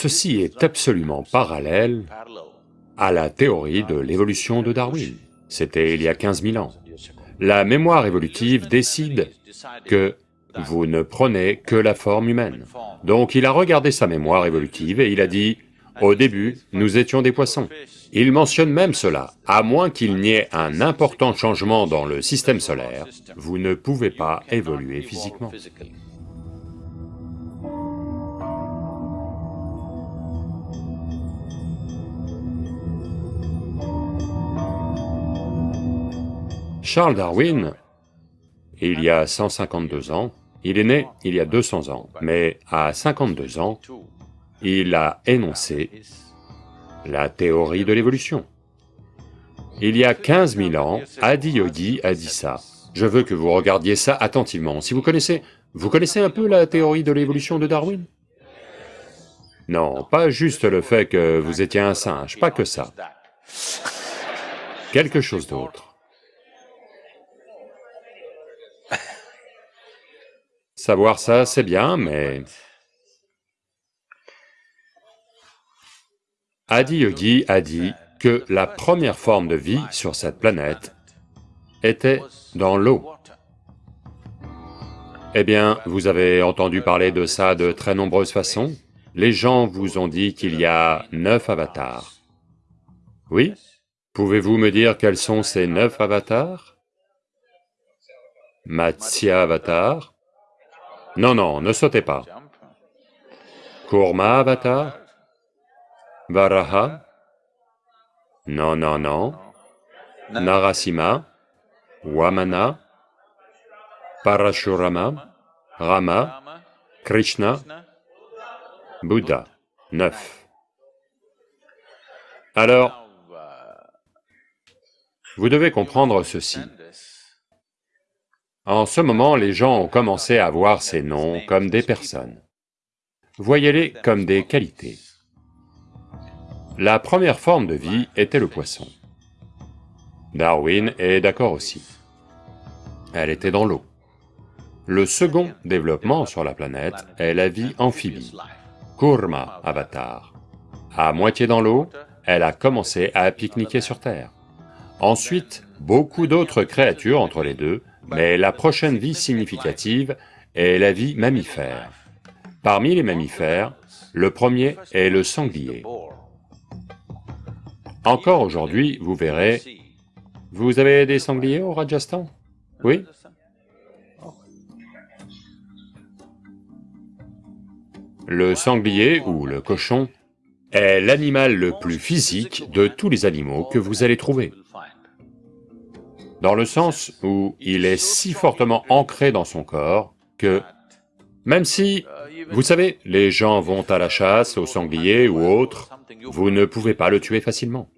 Ceci est absolument parallèle à la théorie de l'évolution de Darwin. C'était il y a 15 000 ans. La mémoire évolutive décide que vous ne prenez que la forme humaine. Donc il a regardé sa mémoire évolutive et il a dit, au début, nous étions des poissons. Il mentionne même cela, à moins qu'il n'y ait un important changement dans le système solaire, vous ne pouvez pas évoluer physiquement. Charles Darwin, il y a 152 ans, il est né il y a 200 ans, mais à 52 ans, il a énoncé la théorie de l'évolution. Il y a 15 000 ans, Adi Yogi a dit ça. Je veux que vous regardiez ça attentivement. Si vous connaissez... Vous connaissez un peu la théorie de l'évolution de Darwin? Non, pas juste le fait que vous étiez un singe, pas que ça. Quelque chose d'autre. Savoir ça, c'est bien, mais... Adi Yogi a dit que la première forme de vie sur cette planète était dans l'eau. Eh bien, vous avez entendu parler de ça de très nombreuses façons. Les gens vous ont dit qu'il y a neuf avatars. Oui? Pouvez-vous me dire quels sont ces neuf avatars? Matsya Avatar, non, non, ne sautez pas. Kurma Avatar? Varaha? Non, non, non. Narasimha Wamana? Parashurama? Rama? Krishna? Bouddha. Neuf. Alors, vous devez comprendre ceci. En ce moment, les gens ont commencé à voir ces noms comme des personnes. Voyez-les comme des qualités. La première forme de vie était le poisson. Darwin est d'accord aussi. Elle était dans l'eau. Le second développement sur la planète est la vie amphibie, Kurma Avatar. À moitié dans l'eau, elle a commencé à pique-niquer sur Terre. Ensuite, beaucoup d'autres créatures entre les deux mais la prochaine vie significative est la vie mammifère. Parmi les mammifères, le premier est le sanglier. Encore aujourd'hui, vous verrez... Vous avez des sangliers au Rajasthan? Oui? Le sanglier, ou le cochon, est l'animal le plus physique de tous les animaux que vous allez trouver dans le sens où il est si fortement ancré dans son corps que même si, vous savez, les gens vont à la chasse, au sanglier ou autre, vous ne pouvez pas le tuer facilement.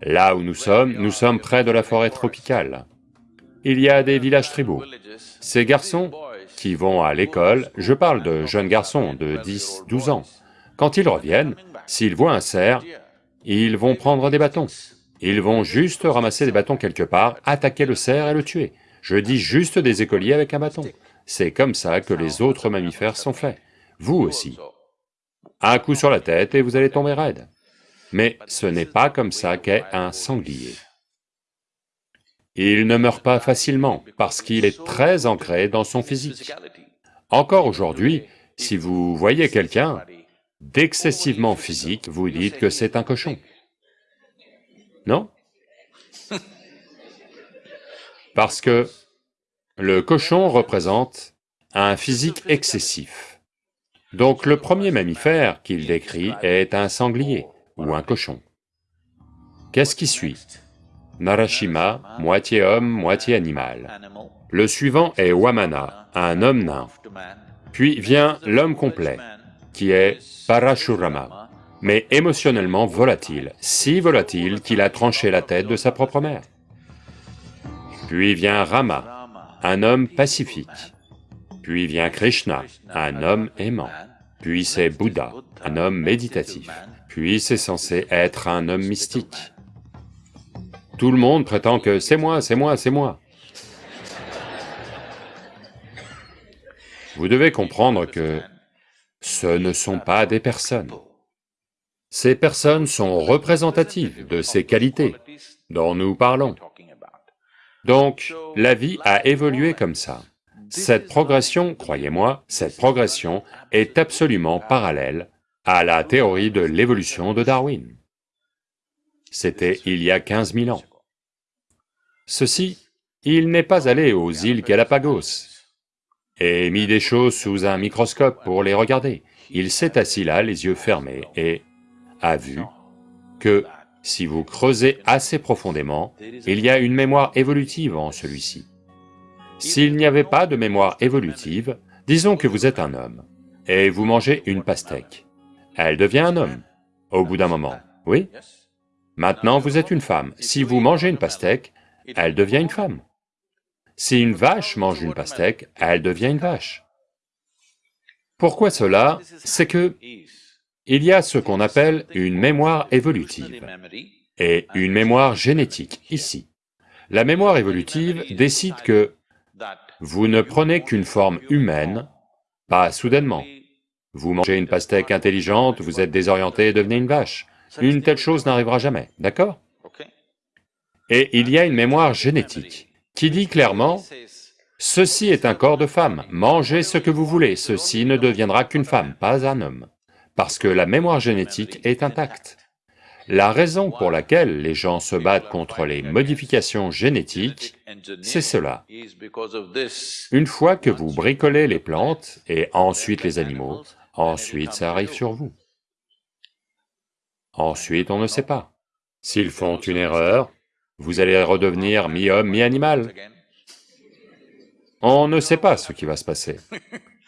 Là où nous sommes, nous sommes près de la forêt tropicale. Il y a des villages tribaux. Ces garçons qui vont à l'école, je parle de jeunes garçons de 10, 12 ans, quand ils reviennent, s'ils voient un cerf, ils vont prendre des bâtons. Ils vont juste ramasser des bâtons quelque part, attaquer le cerf et le tuer. Je dis juste des écoliers avec un bâton. C'est comme ça que les autres mammifères sont faits. Vous aussi. Un coup sur la tête et vous allez tomber raide. Mais ce n'est pas comme ça qu'est un sanglier. Il ne meurt pas facilement parce qu'il est très ancré dans son physique. Encore aujourd'hui, si vous voyez quelqu'un d'excessivement physique, vous dites que c'est un cochon. Non? Parce que le cochon représente un physique excessif. Donc le premier mammifère qu'il décrit est un sanglier ou un cochon. Qu'est-ce qui suit? Narashima, moitié homme, moitié animal. Le suivant est Wamana, un homme nain. Puis vient l'homme complet, qui est Parashurama, mais émotionnellement volatile, si volatile qu'il a tranché la tête de sa propre mère. Puis vient Rama, un homme pacifique. Puis vient Krishna, un homme aimant. Puis c'est Bouddha, un homme méditatif. Puis c'est censé être un homme mystique. Tout le monde prétend que c'est moi, c'est moi, c'est moi. Vous devez comprendre que ce ne sont pas des personnes. Ces personnes sont représentatives de ces qualités dont nous parlons. Donc, la vie a évolué comme ça. Cette progression, croyez-moi, cette progression est absolument parallèle à la théorie de l'évolution de Darwin. C'était il y a 15 000 ans. Ceci, il n'est pas allé aux îles Galapagos et mis des choses sous un microscope pour les regarder. Il s'est assis là, les yeux fermés, et a vu que si vous creusez assez profondément, il y a une mémoire évolutive en celui-ci. S'il n'y avait pas de mémoire évolutive, disons que vous êtes un homme, et vous mangez une pastèque. Elle devient un homme, au bout d'un moment, oui? Maintenant vous êtes une femme, si vous mangez une pastèque, elle devient une femme. Si une vache mange une pastèque, elle devient une vache. Pourquoi cela? C'est que il y a ce qu'on appelle une mémoire évolutive et une mémoire génétique, ici. La mémoire évolutive décide que vous ne prenez qu'une forme humaine, pas soudainement. Vous mangez une pastèque intelligente, vous êtes désorienté et devenez une vache. Une telle chose n'arrivera jamais, d'accord? Et il y a une mémoire génétique qui dit clairement, ceci est un corps de femme, mangez ce que vous voulez, ceci ne deviendra qu'une femme, pas un homme parce que la mémoire génétique est intacte. La raison pour laquelle les gens se battent contre les modifications génétiques, c'est cela. Une fois que vous bricolez les plantes et ensuite les animaux, ensuite ça arrive sur vous. Ensuite on ne sait pas. S'ils font une erreur, vous allez redevenir mi-homme, mi-animal. On ne sait pas ce qui va se passer.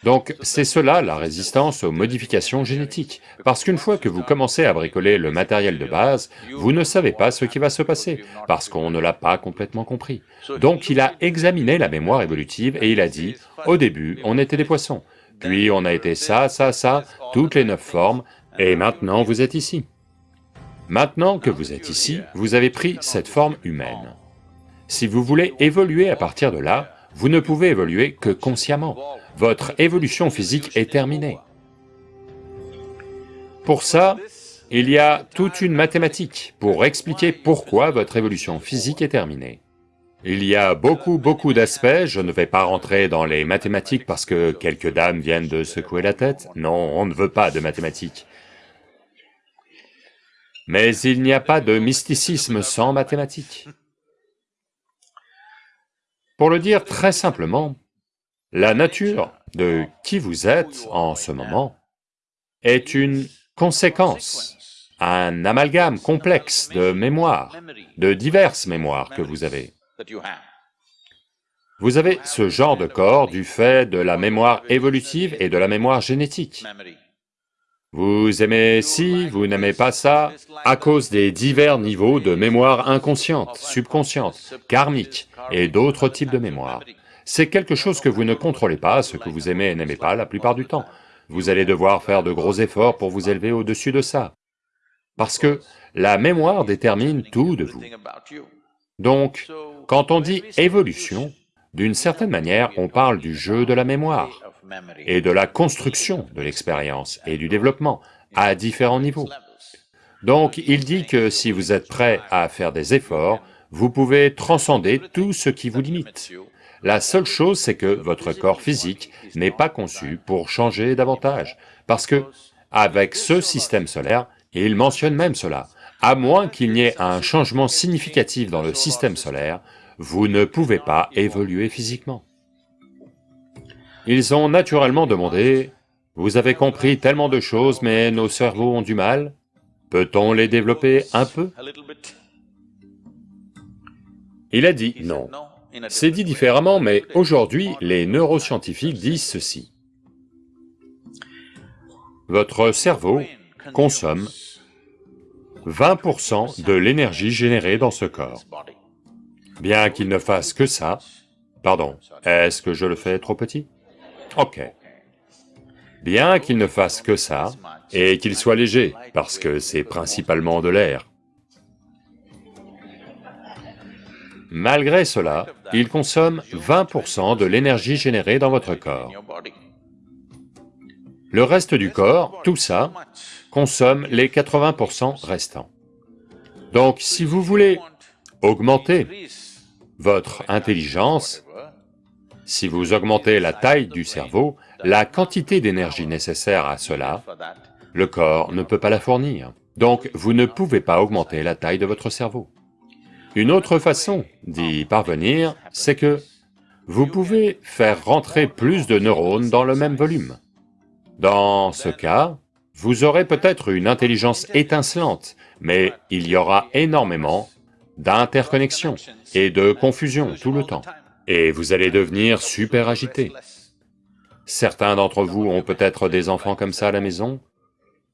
Donc c'est cela la résistance aux modifications génétiques, parce qu'une fois que vous commencez à bricoler le matériel de base, vous ne savez pas ce qui va se passer, parce qu'on ne l'a pas complètement compris. Donc il a examiné la mémoire évolutive et il a dit, au début, on était des poissons, puis on a été ça, ça, ça, toutes les neuf formes, et maintenant vous êtes ici. Maintenant que vous êtes ici, vous avez pris cette forme humaine. Si vous voulez évoluer à partir de là, vous ne pouvez évoluer que consciemment votre évolution physique est terminée. Pour ça, il y a toute une mathématique pour expliquer pourquoi votre évolution physique est terminée. Il y a beaucoup, beaucoup d'aspects, je ne vais pas rentrer dans les mathématiques parce que quelques dames viennent de secouer la tête, non, on ne veut pas de mathématiques. Mais il n'y a pas de mysticisme sans mathématiques. Pour le dire très simplement, la nature de qui vous êtes en ce moment est une conséquence, un amalgame complexe de mémoires, de diverses mémoires que vous avez. Vous avez ce genre de corps du fait de la mémoire évolutive et de la mémoire génétique. Vous aimez ci, vous n'aimez pas ça, à cause des divers niveaux de mémoire inconsciente, subconsciente, karmique et d'autres types de mémoires c'est quelque chose que vous ne contrôlez pas, ce que vous aimez et n'aimez pas la plupart du temps. Vous allez devoir faire de gros efforts pour vous élever au-dessus de ça. Parce que la mémoire détermine tout de vous. Donc, quand on dit évolution, d'une certaine manière, on parle du jeu de la mémoire et de la construction de l'expérience et du développement à différents niveaux. Donc il dit que si vous êtes prêt à faire des efforts, vous pouvez transcender tout ce qui vous limite. La seule chose, c'est que votre corps physique n'est pas conçu pour changer davantage, parce que, avec ce système solaire, il mentionne même cela, à moins qu'il n'y ait un changement significatif dans le système solaire, vous ne pouvez pas évoluer physiquement. Ils ont naturellement demandé, « Vous avez compris tellement de choses, mais nos cerveaux ont du mal, peut-on les développer un peu ?» Il a dit non. C'est dit différemment, mais aujourd'hui, les neuroscientifiques disent ceci. Votre cerveau consomme 20% de l'énergie générée dans ce corps. Bien qu'il ne fasse que ça... Pardon, est-ce que je le fais trop petit? Ok. Bien qu'il ne fasse que ça, et qu'il soit léger, parce que c'est principalement de l'air, Malgré cela, il consomme 20% de l'énergie générée dans votre corps. Le reste du corps, tout ça, consomme les 80% restants. Donc si vous voulez augmenter votre intelligence, si vous augmentez la taille du cerveau, la quantité d'énergie nécessaire à cela, le corps ne peut pas la fournir. Donc vous ne pouvez pas augmenter la taille de votre cerveau. Une autre façon d'y parvenir, c'est que vous pouvez faire rentrer plus de neurones dans le même volume. Dans ce cas, vous aurez peut-être une intelligence étincelante, mais il y aura énormément d'interconnexions et de confusion tout le temps, et vous allez devenir super agité. Certains d'entre vous ont peut-être des enfants comme ça à la maison,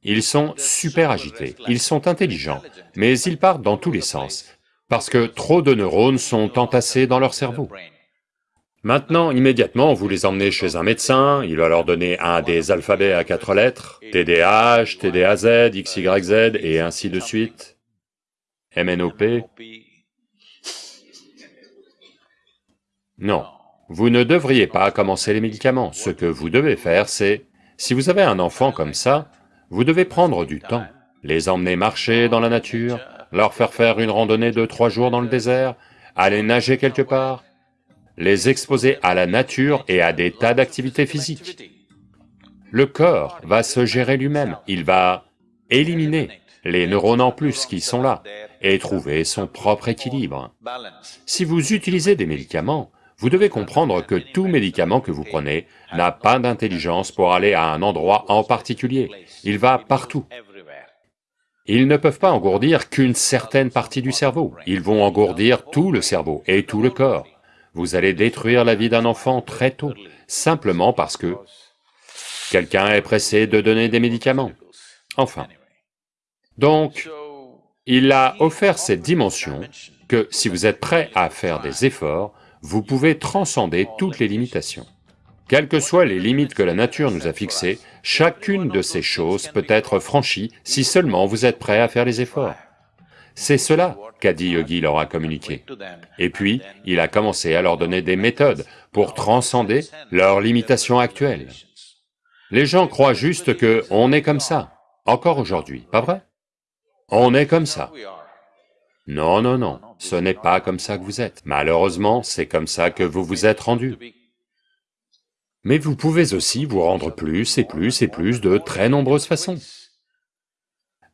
ils sont super agités, ils sont intelligents, mais ils partent dans tous les sens, parce que trop de neurones sont entassés dans leur cerveau. Maintenant, immédiatement, vous les emmenez chez un médecin, il va leur donner un des alphabets à quatre lettres, TDAH, TDAZ, XYZ, et ainsi de suite, MNOP. Non, vous ne devriez pas commencer les médicaments. Ce que vous devez faire, c'est, si vous avez un enfant comme ça, vous devez prendre du temps, les emmener marcher dans la nature, leur faire faire une randonnée de trois jours dans le désert, aller nager quelque part, les exposer à la nature et à des tas d'activités physiques. Le corps va se gérer lui-même, il va éliminer les neurones en plus qui sont là et trouver son propre équilibre. Si vous utilisez des médicaments, vous devez comprendre que tout médicament que vous prenez n'a pas d'intelligence pour aller à un endroit en particulier, il va partout. Ils ne peuvent pas engourdir qu'une certaine partie du cerveau, ils vont engourdir tout le cerveau et tout le corps vous allez détruire la vie d'un enfant très tôt, simplement parce que quelqu'un est pressé de donner des médicaments. Enfin. Donc, il a offert cette dimension que si vous êtes prêt à faire des efforts, vous pouvez transcender toutes les limitations. Quelles que soient les limites que la nature nous a fixées, chacune de ces choses peut être franchie si seulement vous êtes prêt à faire les efforts. C'est cela qu'Adi Yogi leur a communiqué. Et puis, il a commencé à leur donner des méthodes pour transcender leurs limitations actuelles. Les gens croient juste que on est comme ça, encore aujourd'hui, pas vrai? On est comme ça. Non, non, non, ce n'est pas comme ça que vous êtes. Malheureusement, c'est comme ça que vous vous êtes rendu. Mais vous pouvez aussi vous rendre plus et plus et plus de très nombreuses façons.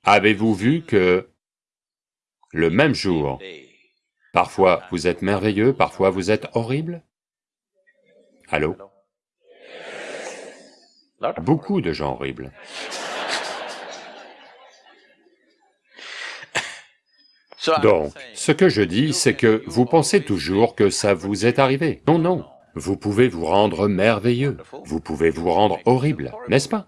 Avez-vous vu que le même jour. Parfois vous êtes merveilleux, parfois vous êtes horrible? Allô? Beaucoup de gens horribles. Donc, ce que je dis, c'est que vous pensez toujours que ça vous est arrivé. Non, non, vous pouvez vous rendre merveilleux, vous pouvez vous rendre horrible, n'est-ce pas?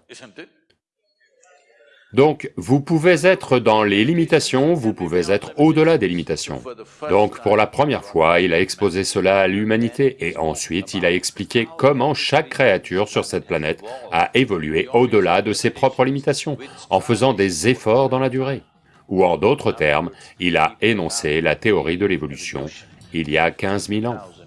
Donc, vous pouvez être dans les limitations, vous pouvez être au-delà des limitations. Donc, pour la première fois, il a exposé cela à l'humanité, et ensuite il a expliqué comment chaque créature sur cette planète a évolué au-delà de ses propres limitations, en faisant des efforts dans la durée. Ou en d'autres termes, il a énoncé la théorie de l'évolution il y a 15 000 ans.